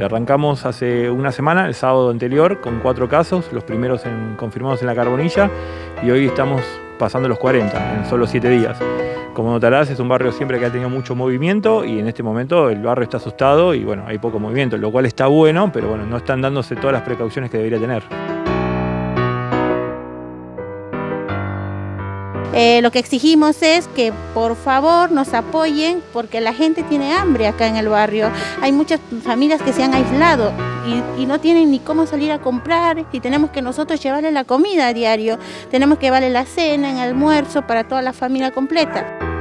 Arrancamos hace una semana, el sábado anterior, con cuatro casos, los primeros confirmados en la Carbonilla, y hoy estamos pasando los 40 en solo siete días. Como notarás, es un barrio siempre que ha tenido mucho movimiento y en este momento el barrio está asustado y bueno, hay poco movimiento, lo cual está bueno, pero bueno, no están dándose todas las precauciones que debería tener. Eh, lo que exigimos es que por favor nos apoyen porque la gente tiene hambre acá en el barrio. Hay muchas familias que se han aislado y, y, no tienen ni cómo salir a comprar y tenemos que nosotros llevarle la comida a diario. Tenemos que llevarle la cena, el almuerzo para toda la familia completa.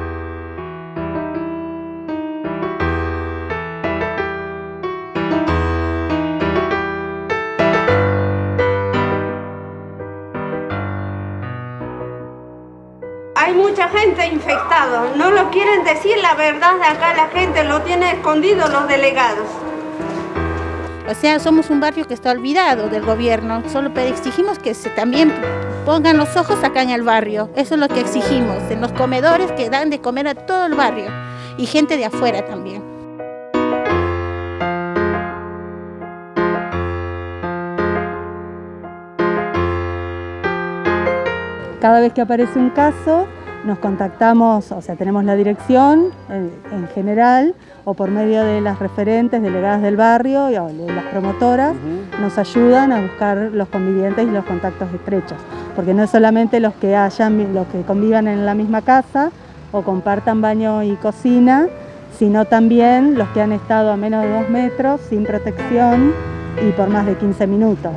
Hay mucha gente infectada, no lo quieren decir la verdad. Acá la gente, lo tiene escondido los delegados. O sea, somos un barrio que está olvidado del gobierno, solo exigimos que se también pongan los ojos acá en el barrio, eso es lo que exigimos, en los comedores que dan de comer a todo el barrio. Y gente de afuera también. Cada vez que aparece un caso, nos contactamos, o sea, tenemos la dirección en, general o por medio de las referentes delegadas del barrio o de las promotoras, nos ayudan a buscar los convivientes y los contactos estrechos. Porque no es solamente los que, hayan, los que convivan en la misma casa o compartan baño y cocina, sino también los que han estado a menos de dos metros sin protección y por más de 15 minutos.